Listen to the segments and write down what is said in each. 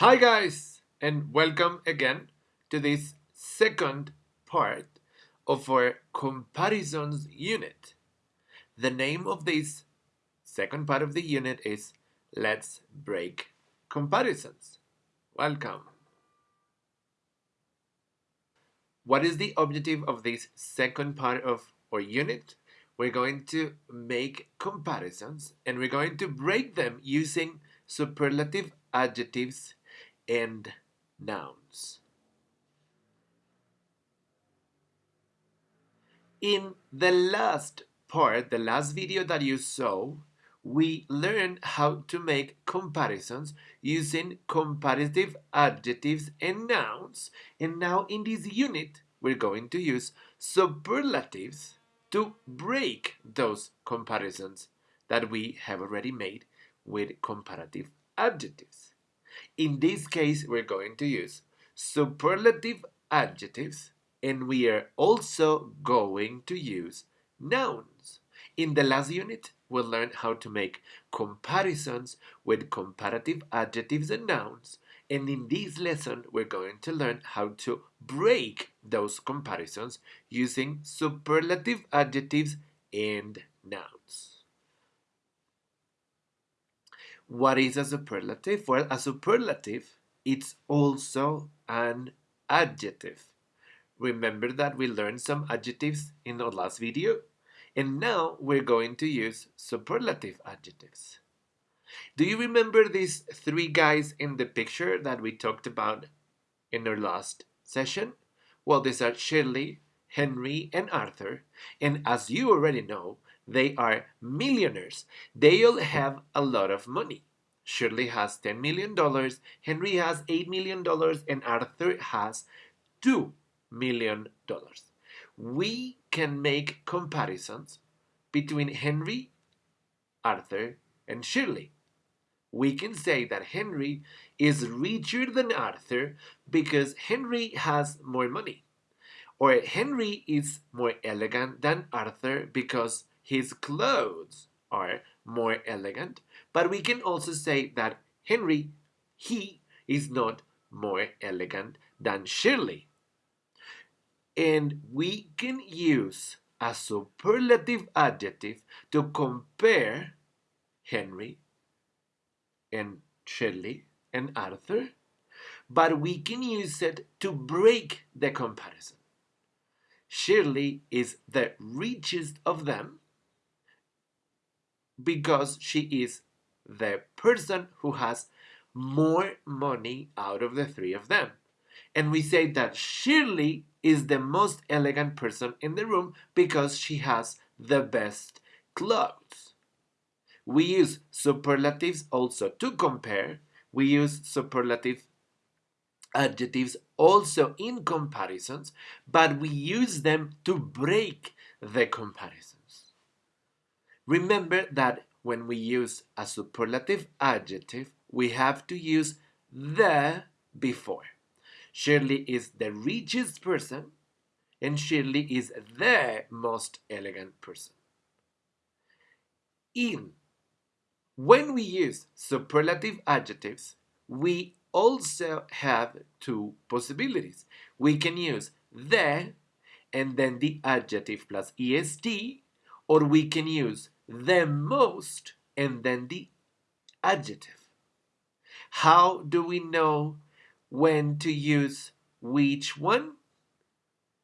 Hi guys and welcome again to this second part of our comparisons unit. The name of this second part of the unit is Let's Break Comparisons. Welcome. What is the objective of this second part of our unit? We're going to make comparisons and we're going to break them using superlative adjectives and nouns. In the last part, the last video that you saw, we learned how to make comparisons using comparative adjectives and nouns. And now in this unit, we're going to use superlatives to break those comparisons that we have already made with comparative adjectives. In this case, we're going to use superlative adjectives and we are also going to use nouns. In the last unit, we'll learn how to make comparisons with comparative adjectives and nouns. And in this lesson, we're going to learn how to break those comparisons using superlative adjectives and nouns. What is a superlative? Well, a superlative, it's also an adjective. Remember that we learned some adjectives in the last video? And now we're going to use superlative adjectives. Do you remember these three guys in the picture that we talked about in our last session? Well, these are Shirley, Henry, and Arthur. And as you already know, they are millionaires. They all have a lot of money. Shirley has $10 million, Henry has $8 million, and Arthur has $2 million. We can make comparisons between Henry, Arthur, and Shirley. We can say that Henry is richer than Arthur because Henry has more money. Or Henry is more elegant than Arthur because his clothes are more elegant. But we can also say that Henry, he is not more elegant than Shirley. And we can use a superlative adjective to compare Henry and Shirley and Arthur, but we can use it to break the comparison. Shirley is the richest of them because she is the person who has more money out of the three of them. And we say that Shirley is the most elegant person in the room because she has the best clothes. We use superlatives also to compare. We use superlative adjectives also in comparisons, but we use them to break the comparisons. Remember that when we use a superlative adjective, we have to use the before. Shirley is the richest person, and Shirley is the most elegant person. In when we use superlative adjectives, we also have two possibilities. We can use the and then the adjective plus est, or we can use the most, and then the adjective. How do we know when to use which one?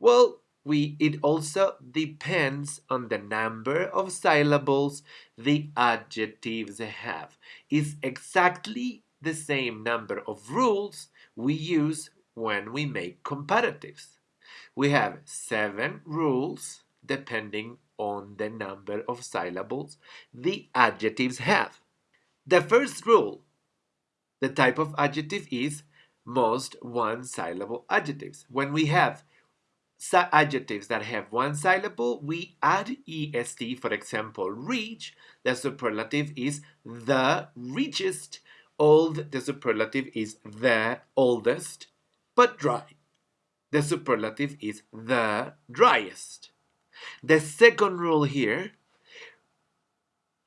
Well, we, it also depends on the number of syllables the adjectives have. It's exactly the same number of rules we use when we make comparatives. We have seven rules depending on the number of syllables the adjectives have. The first rule, the type of adjective is most one syllable adjectives. When we have adjectives that have one syllable, we add est. For example, reach, the superlative is the richest. Old, the superlative is the oldest. But dry, the superlative is the driest. The second rule here,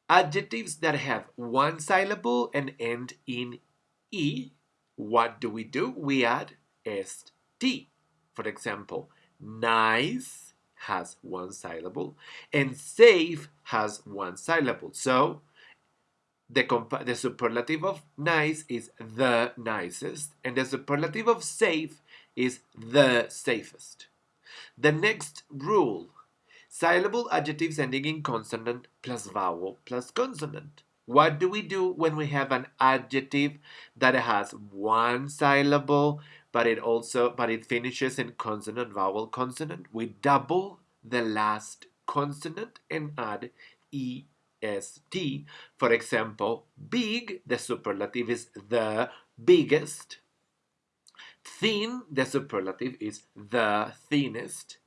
adjectives that have one syllable and end in E, what do we do? We add st. For example, nice has one syllable and safe has one syllable. So the, the superlative of nice is the nicest and the superlative of safe is the safest. The next rule, syllable adjectives ending in consonant plus vowel plus consonant. What do we do when we have an adjective that has one syllable, but it also but it finishes in consonant, vowel, consonant? We double the last consonant and add est. For example, big, the superlative is the biggest. Thin, the superlative is the thinnest.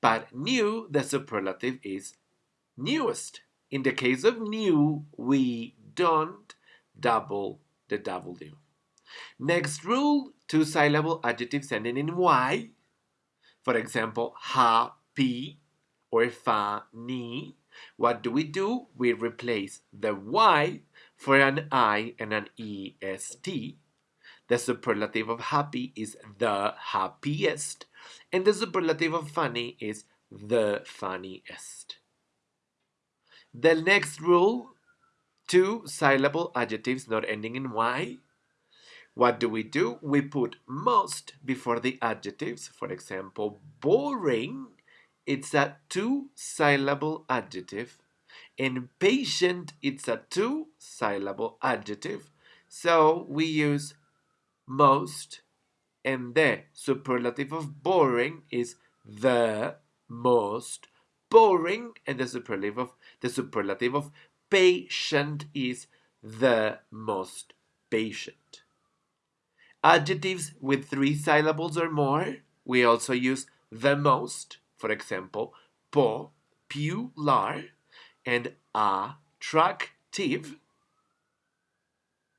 But new, the superlative is newest. In the case of new, we don't double the W. Next rule, two syllable adjectives ending in Y. For example, happy or funny. What do we do? We replace the Y for an I and an EST. The superlative of happy is the happiest, and the superlative of funny is the funniest. The next rule, two syllable adjectives not ending in Y. What do we do? We put most before the adjectives. For example, boring, it's a two syllable adjective. And patient, it's a two syllable adjective. So we use most and the superlative of boring is the most boring and the superlative of the superlative of patient is the most patient. Adjectives with three syllables or more, we also use the most, for example, popular and attractive.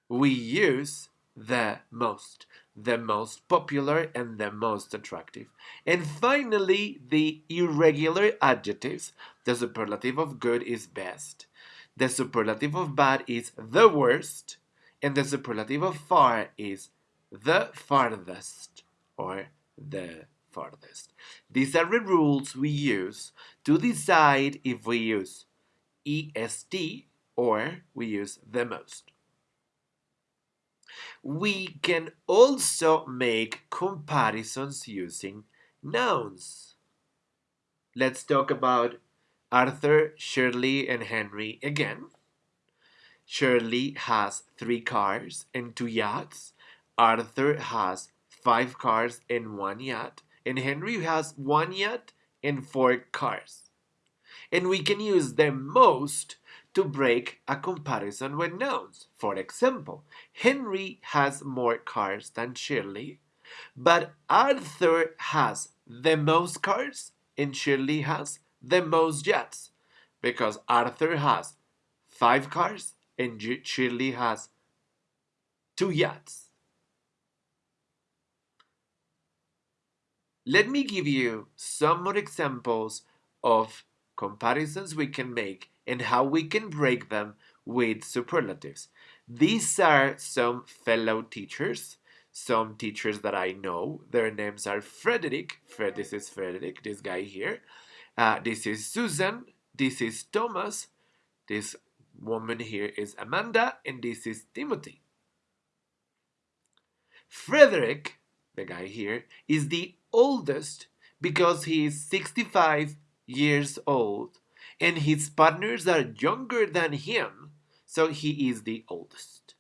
We use the most the most popular and the most attractive. And finally, the irregular adjectives. The superlative of good is best. The superlative of bad is the worst. And the superlative of far is the farthest or the farthest. These are the rules we use to decide if we use EST or we use the most we can also make comparisons using nouns. Let's talk about Arthur, Shirley, and Henry again. Shirley has three cars and two yachts. Arthur has five cars and one yacht. And Henry has one yacht and four cars. And we can use the most to break a comparison with nouns. For example, Henry has more cars than Shirley, but Arthur has the most cars and Shirley has the most yachts because Arthur has five cars and Shirley has two yachts. Let me give you some more examples of comparisons we can make and how we can break them with superlatives. These are some fellow teachers, some teachers that I know. Their names are Frederick. Fred, this is Frederick, this guy here. Uh, this is Susan. This is Thomas. This woman here is Amanda. And this is Timothy. Frederick, the guy here, is the oldest because he is 65 years old and his partners are younger than him, so he is the oldest.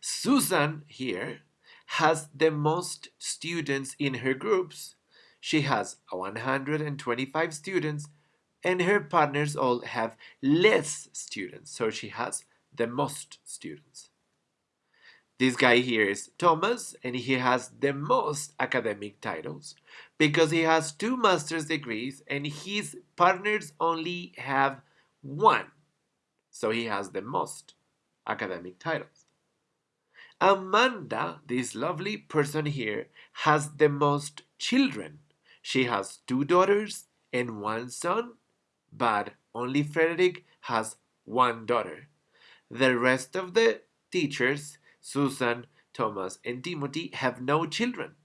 Susan here has the most students in her groups. She has 125 students and her partners all have less students, so she has the most students. This guy here is Thomas, and he has the most academic titles because he has two master's degrees and his partners only have one. So he has the most academic titles. Amanda, this lovely person here, has the most children. She has two daughters and one son, but only Frederick has one daughter. The rest of the teachers Susan, Thomas, and Timothy have no children.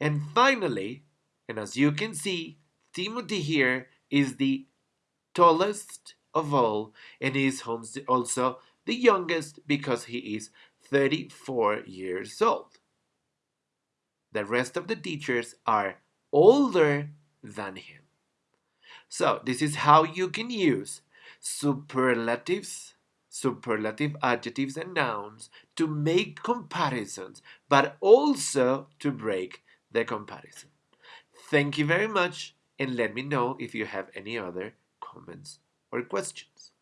And finally, and as you can see, Timothy here is the tallest of all and is also the youngest because he is 34 years old. The rest of the teachers are older than him. So this is how you can use superlatives, superlative adjectives and nouns to make comparisons, but also to break the comparison. Thank you very much and let me know if you have any other comments or questions.